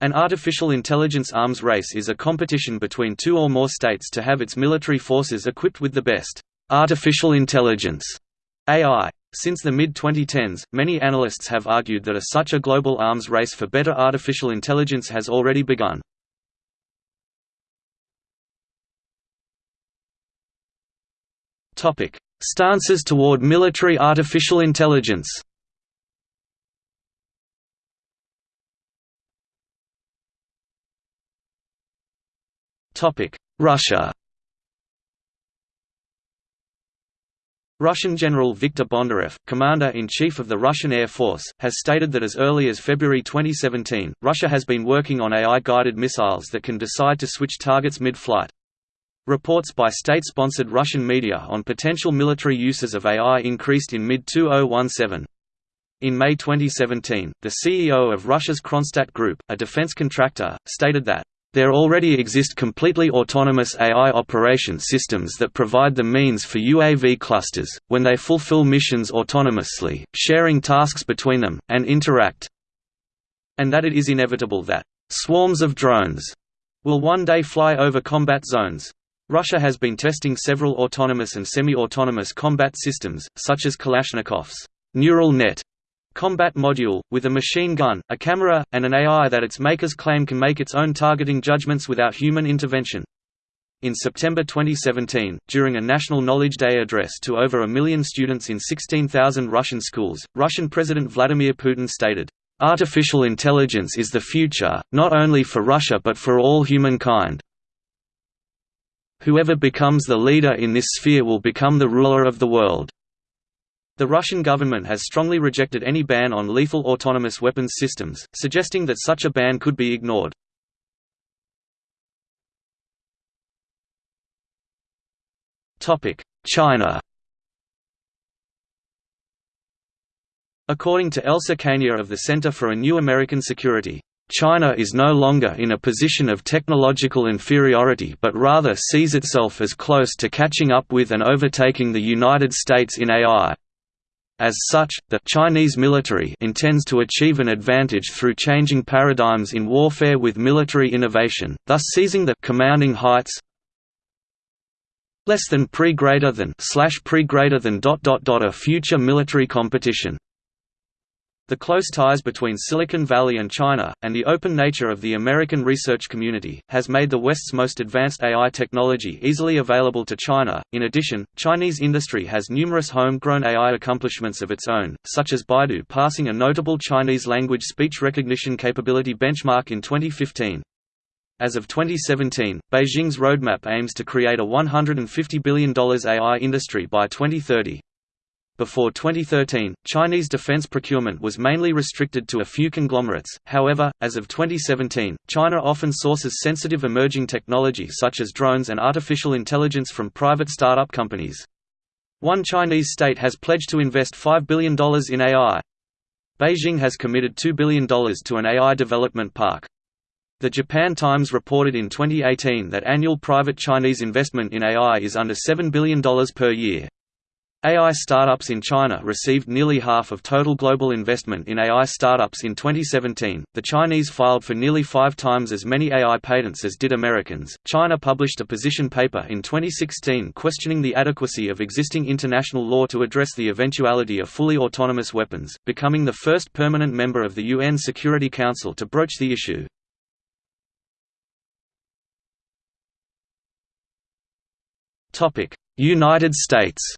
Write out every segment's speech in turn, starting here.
An artificial intelligence arms race is a competition between two or more states to have its military forces equipped with the best artificial intelligence AI. Since the mid-2010s, many analysts have argued that a such a global arms race for better artificial intelligence has already begun. Stances toward military artificial intelligence. Russia Russian General Viktor Bondarev, Commander-in-Chief of the Russian Air Force, has stated that as early as February 2017, Russia has been working on AI-guided missiles that can decide to switch targets mid-flight. Reports by state-sponsored Russian media on potential military uses of AI increased in mid-2017. In May 2017, the CEO of Russia's Kronstadt Group, a defense contractor, stated that there already exist completely autonomous AI operation systems that provide the means for UAV clusters, when they fulfill missions autonomously, sharing tasks between them, and interact. And that it is inevitable that swarms of drones will one day fly over combat zones. Russia has been testing several autonomous and semi-autonomous combat systems, such as Kalashnikov's neural net combat module, with a machine gun, a camera, and an AI that its makers claim can make its own targeting judgments without human intervention. In September 2017, during a National Knowledge Day address to over a million students in 16,000 Russian schools, Russian President Vladimir Putin stated, "...artificial intelligence is the future, not only for Russia but for all humankind. Whoever becomes the leader in this sphere will become the ruler of the world." The Russian government has strongly rejected any ban on lethal autonomous weapons systems, suggesting that such a ban could be ignored. China According to Elsa Kania of the Center for a New American Security, China is no longer in a position of technological inferiority but rather sees itself as close to catching up with and overtaking the United States in AI. As such, the Chinese military intends to achieve an advantage through changing paradigms in warfare with military innovation, thus seizing the commanding heights less than pre greater than slash pre greater than dot dot dot a future military competition. The close ties between Silicon Valley and China, and the open nature of the American research community, has made the West's most advanced AI technology easily available to China. In addition, Chinese industry has numerous homegrown AI accomplishments of its own, such as Baidu passing a notable Chinese language speech recognition capability benchmark in 2015. As of 2017, Beijing's roadmap aims to create a $150 billion AI industry by 2030. Before 2013, Chinese defense procurement was mainly restricted to a few conglomerates, however, as of 2017, China often sources sensitive emerging technology such as drones and artificial intelligence from private startup companies. One Chinese state has pledged to invest $5 billion in AI. Beijing has committed $2 billion to an AI development park. The Japan Times reported in 2018 that annual private Chinese investment in AI is under $7 billion per year. AI startups in China received nearly half of total global investment in AI startups in 2017. The Chinese filed for nearly five times as many AI patents as did Americans. China published a position paper in 2016 questioning the adequacy of existing international law to address the eventuality of fully autonomous weapons, becoming the first permanent member of the UN Security Council to broach the issue. United States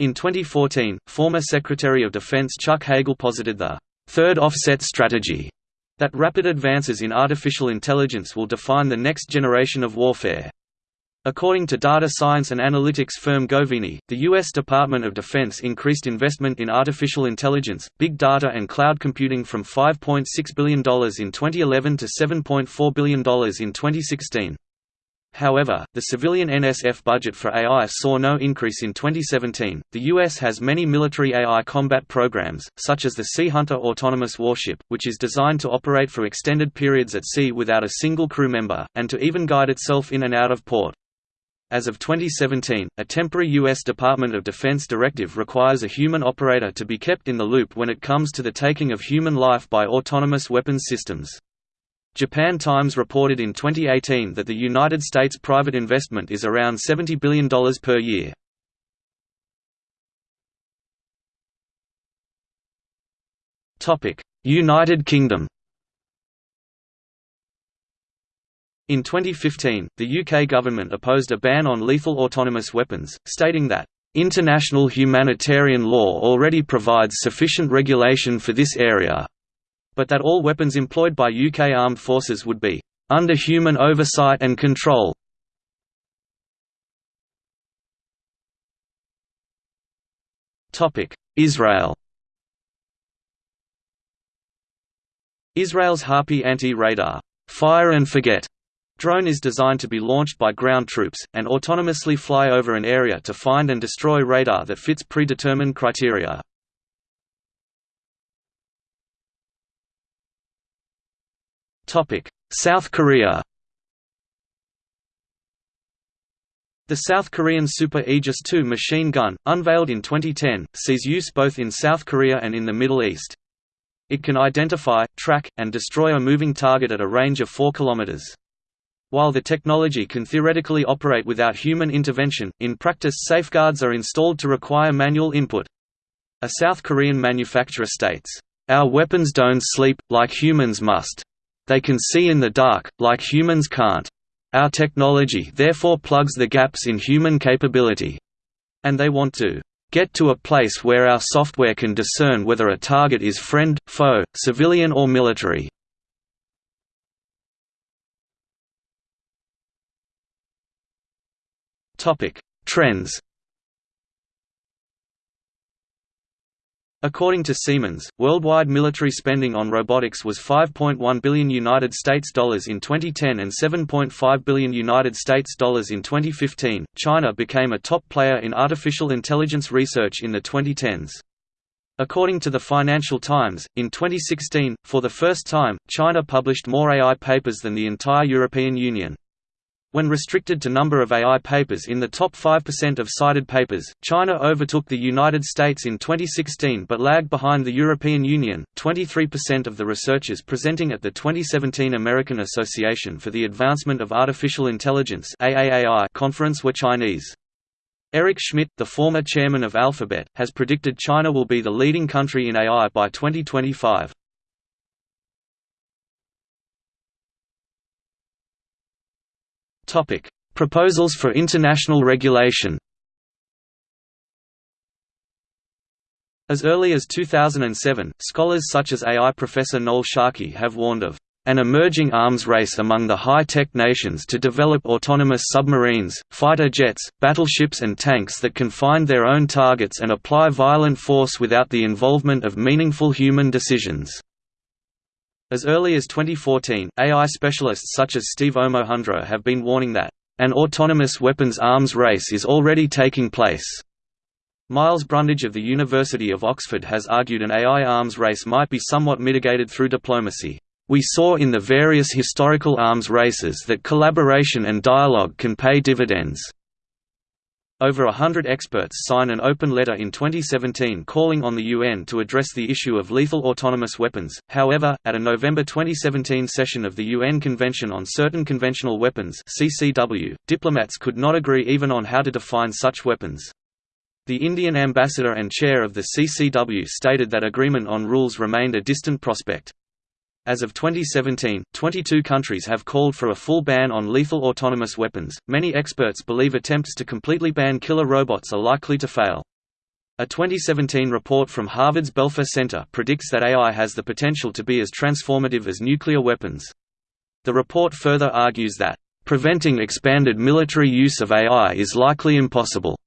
In 2014, former Secretary of Defense Chuck Hagel posited the third offset strategy that rapid advances in artificial intelligence will define the next generation of warfare. According to data science and analytics firm Govini, the U.S. Department of Defense increased investment in artificial intelligence, big data and cloud computing from $5.6 billion in 2011 to $7.4 billion in 2016. However, the civilian NSF budget for AI saw no increase in 2017. The U.S. has many military AI combat programs, such as the Sea Hunter autonomous warship, which is designed to operate for extended periods at sea without a single crew member, and to even guide itself in and out of port. As of 2017, a temporary U.S. Department of Defense directive requires a human operator to be kept in the loop when it comes to the taking of human life by autonomous weapons systems. Japan Times reported in 2018 that the United States private investment is around $70 billion per year. United Kingdom In 2015, the UK government opposed a ban on lethal autonomous weapons, stating that, "...international humanitarian law already provides sufficient regulation for this area," but that all weapons employed by UK armed forces would be, "...under human oversight and control." Israel Israel's Harpy anti-radar fire and forget drone is designed to be launched by ground troops, and autonomously fly over an area to find and destroy radar that fits predetermined criteria. South Korea The South Korean Super Aegis II machine gun, unveiled in 2010, sees use both in South Korea and in the Middle East. It can identify, track, and destroy a moving target at a range of 4 km. While the technology can theoretically operate without human intervention, in practice safeguards are installed to require manual input. A South Korean manufacturer states, "...our weapons don't sleep, like humans must. They can see in the dark, like humans can't. Our technology therefore plugs the gaps in human capability." And they want to get to a place where our software can discern whether a target is friend, foe, civilian or military. Trends According to Siemens, worldwide military spending on robotics was 5.1 billion United States dollars in 2010 and 7.5 billion United States dollars in 2015. China became a top player in artificial intelligence research in the 2010s. According to the Financial Times, in 2016, for the first time, China published more AI papers than the entire European Union. When restricted to number of AI papers in the top 5% of cited papers, China overtook the United States in 2016 but lagged behind the European Union. 23% of the researchers presenting at the 2017 American Association for the Advancement of Artificial Intelligence (AAAI) conference were Chinese. Eric Schmidt, the former chairman of Alphabet, has predicted China will be the leading country in AI by 2025. Topic: Proposals for international regulation. As early as 2007, scholars such as AI professor Noel Sharkey have warned of an emerging arms race among the high-tech nations to develop autonomous submarines, fighter jets, battleships and tanks that can find their own targets and apply violent force without the involvement of meaningful human decisions. As early as 2014, AI specialists such as Steve Omohundro have been warning that, "...an autonomous weapons arms race is already taking place." Miles Brundage of the University of Oxford has argued an AI arms race might be somewhat mitigated through diplomacy. We saw in the various historical arms races that collaboration and dialogue can pay dividends. Over a hundred experts signed an open letter in 2017 calling on the UN to address the issue of lethal autonomous weapons. However, at a November 2017 session of the UN Convention on Certain Conventional Weapons (CCW), diplomats could not agree even on how to define such weapons. The Indian ambassador and chair of the CCW stated that agreement on rules remained a distant prospect. As of 2017, 22 countries have called for a full ban on lethal autonomous weapons. Many experts believe attempts to completely ban killer robots are likely to fail. A 2017 report from Harvard's Belfer Center predicts that AI has the potential to be as transformative as nuclear weapons. The report further argues that, preventing expanded military use of AI is likely impossible,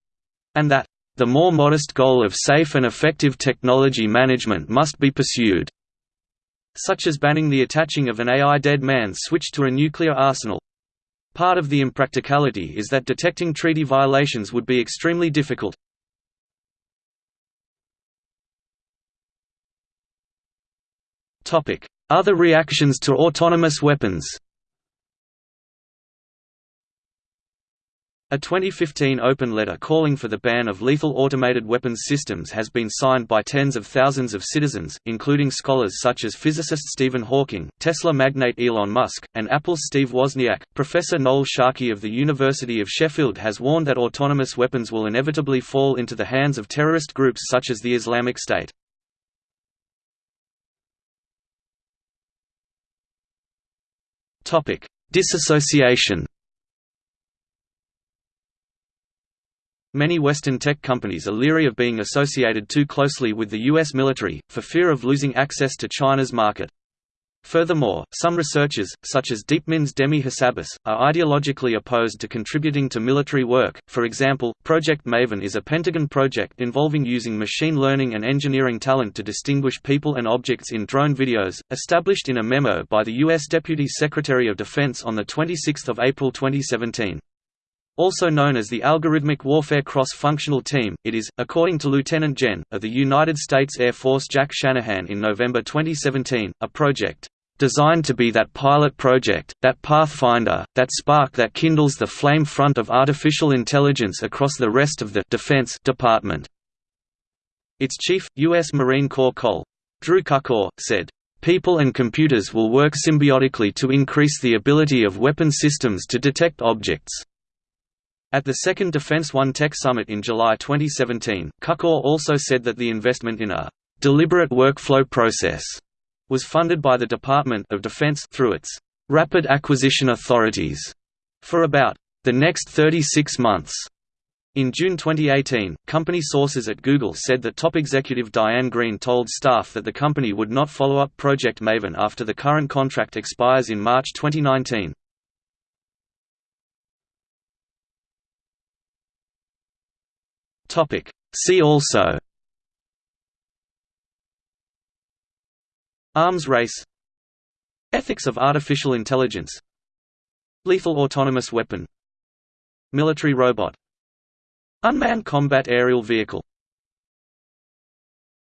and that, the more modest goal of safe and effective technology management must be pursued such as banning the attaching of an AI dead man switch to a nuclear arsenal. Part of the impracticality is that detecting treaty violations would be extremely difficult. Other reactions to autonomous weapons A 2015 open letter calling for the ban of lethal automated weapons systems has been signed by tens of thousands of citizens, including scholars such as physicist Stephen Hawking, Tesla magnate Elon Musk, and Apple's Steve Wozniak. Professor Noel Sharkey of the University of Sheffield has warned that autonomous weapons will inevitably fall into the hands of terrorist groups such as the Islamic State. Disassociation Many Western tech companies are leery of being associated too closely with the U.S. military, for fear of losing access to China's market. Furthermore, some researchers, such as DeepMind's Demis Hassabis, are ideologically opposed to contributing to military work. For example, Project Maven is a Pentagon project involving using machine learning and engineering talent to distinguish people and objects in drone videos, established in a memo by the U.S. Deputy Secretary of Defense on 26 April 2017. Also known as the Algorithmic Warfare Cross-Functional Team, it is, according to Lieutenant Gen. of the United States Air Force Jack Shanahan in November 2017, a project designed to be that pilot project, that pathfinder, that spark that kindles the flame front of artificial intelligence across the rest of the Defense Department. Its chief, U.S. Marine Corps Col. Drew Cukor, said, People and computers will work symbiotically to increase the ability of weapon systems to detect objects. At the second Defense One Tech Summit in July 2017, Cukor also said that the investment in a «deliberate workflow process» was funded by the Department of Defense through its «rapid acquisition authorities» for about «the next 36 months». In June 2018, company sources at Google said that top executive Diane Greene told staff that the company would not follow up Project Maven after the current contract expires in March 2019. Topic. See also Arms race Ethics of artificial intelligence Lethal autonomous weapon Military robot Unmanned combat aerial vehicle